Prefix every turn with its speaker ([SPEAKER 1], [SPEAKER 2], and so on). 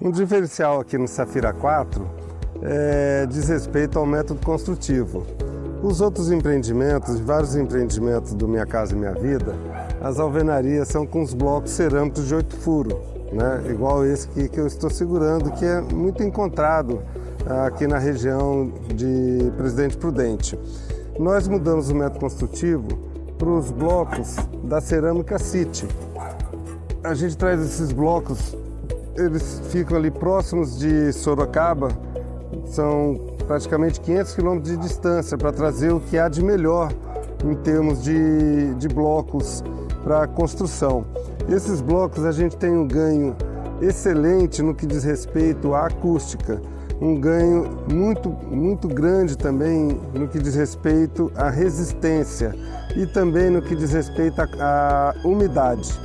[SPEAKER 1] Um diferencial aqui no Safira 4 é, diz respeito ao método construtivo. Os outros empreendimentos, vários empreendimentos do Minha Casa e Minha Vida, as alvenarias são com os blocos cerâmicos de oito furos, né? igual esse aqui que eu estou segurando, que é muito encontrado aqui na região de Presidente Prudente. Nós mudamos o método construtivo para os blocos da cerâmica City. A gente traz esses blocos, eles ficam ali próximos de Sorocaba, são praticamente 500 quilômetros de distância para trazer o que há de melhor em termos de, de blocos para construção. Esses blocos a gente tem um ganho excelente no que diz respeito à acústica, um ganho muito, muito grande também no que diz respeito à resistência e também no que diz respeito à, à umidade.